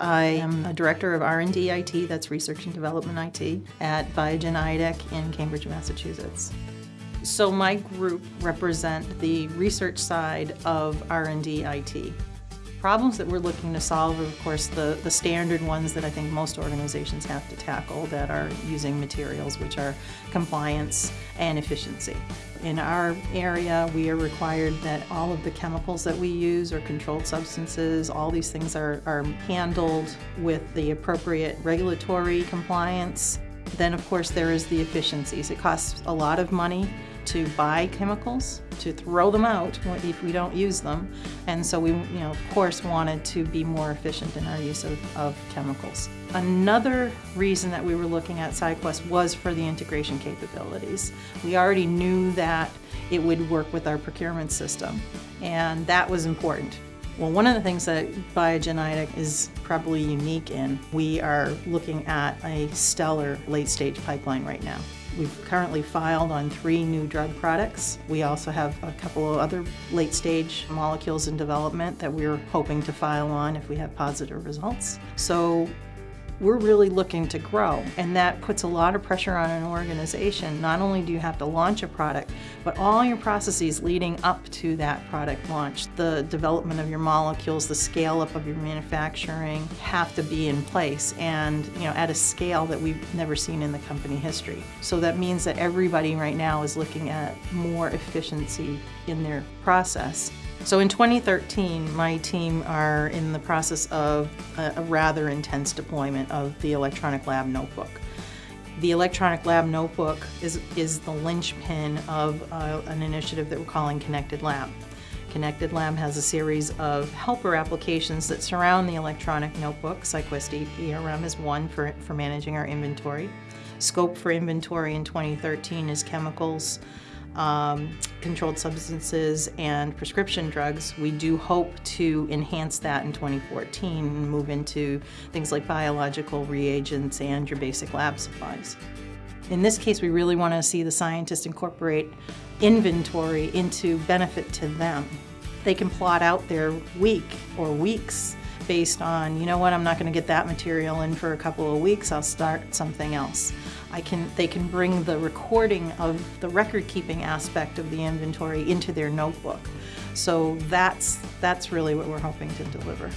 I am a director of R&D IT, that's Research and Development IT, at Biogen IDEC in Cambridge, Massachusetts. So my group represent the research side of R&D IT. Problems that we're looking to solve are, of course, the, the standard ones that I think most organizations have to tackle that are using materials, which are compliance and efficiency. In our area, we are required that all of the chemicals that we use or controlled substances, all these things are, are handled with the appropriate regulatory compliance. Then, of course, there is the efficiencies. It costs a lot of money to buy chemicals, to throw them out if we don't use them. And so we, you know, of course, wanted to be more efficient in our use of, of chemicals. Another reason that we were looking at SciQuest was for the integration capabilities. We already knew that it would work with our procurement system, and that was important. Well, one of the things that Biogen IDEC is probably unique in, we are looking at a stellar late-stage pipeline right now. We've currently filed on three new drug products. We also have a couple of other late-stage molecules in development that we're hoping to file on if we have positive results. So we're really looking to grow and that puts a lot of pressure on an organization. Not only do you have to launch a product, but all your processes leading up to that product launch, the development of your molecules, the scale up of your manufacturing have to be in place and you know at a scale that we've never seen in the company history. So that means that everybody right now is looking at more efficiency in their process so in 2013, my team are in the process of a, a, rather intense deployment of the electronic lab notebook. The electronic lab notebook is, is the linchpin of uh, an initiative that we're calling Connected Lab. Connected Lab has a series of helper applications that surround the electronic notebook. SciQuest ERM is one for, for managing our inventory. Scope for inventory in 2013 is chemicals, um, controlled substances and prescription drugs. We do hope to enhance that in 2014 and move into things like biological reagents and your basic lab supplies. In this case, we really want to see the scientists incorporate inventory into benefit to them. They can plot out their week or weeks based on, you know what, I'm not going to get that material in for a couple of weeks, I'll start something else. I can, they can bring the recording of the record keeping aspect of the inventory into their notebook. So that's, that's really what we're hoping to deliver.